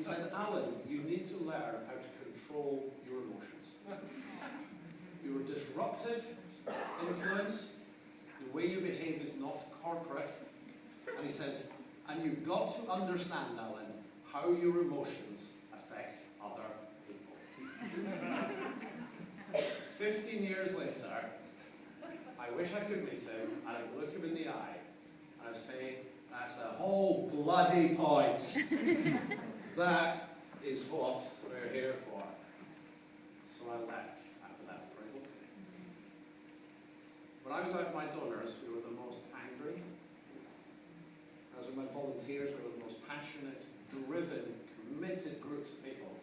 He said, Alan, you need to learn how to control your emotions. You're a disruptive influence. The way you behave is not corporate. And he says, and you've got to understand, Alan, how your emotions affect other people. 15 years later, I wish I could meet him, and I'd look him in the eye, and I'd say, that's the whole bloody point. that is what we're here for. So I left after that appraisal. When I was out with my donors, we were the most angry. I was with my volunteers, we were the most passionate, driven, committed groups of people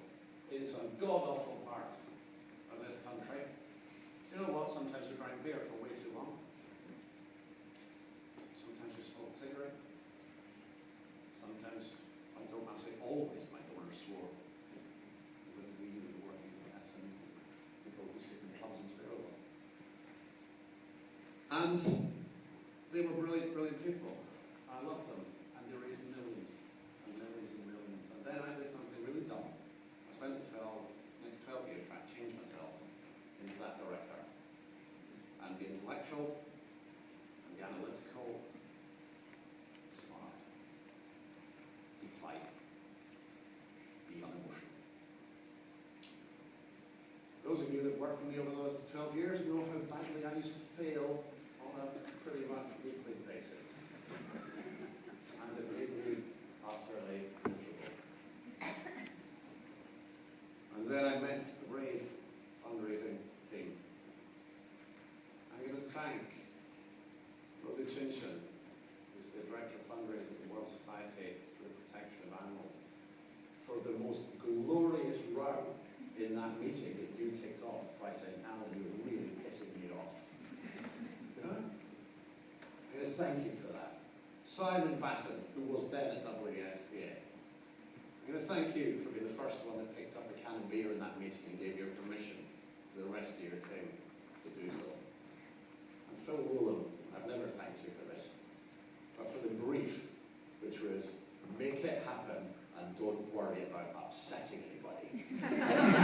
in some god-awful parts of this country. You know what? Sometimes we drank beer for way too long. Sometimes we smoked cigarettes. Sometimes, I don't want to say always, my donors swore. It was easy to work with had some people who sit in clubs and swear a oh. lot. And they were brilliant, brilliant people. I loved them. And they raised millions and millions and millions. And then I did something really dumb. I spent the 12, next 12 years trying to change myself into that director. And the intellectual, and the analytical, smart, be polite, be unemotional. Those of you worked for me over those 12 years know how badly I used to fail on a pretty much weekly basis. And it made me utterly miserable. And then I met the brave fundraising team. I'm going to thank Rosie Chinchin, who's the Director of Fundraising at the World Society for the Protection of Animals, for the most glorious row in that meeting that you kicked off by saying, Alan, you're really pissing me off. You know? I'm going to thank you for that. Simon Batten, who was then at WSPA. I'm going to thank you for being the first one that picked up a can of beer in that meeting and gave your permission to the rest of your team to do so. And Phil Woolam, I've never thanked you for this, but for the brief, which was make it happen and don't worry about upsetting anybody.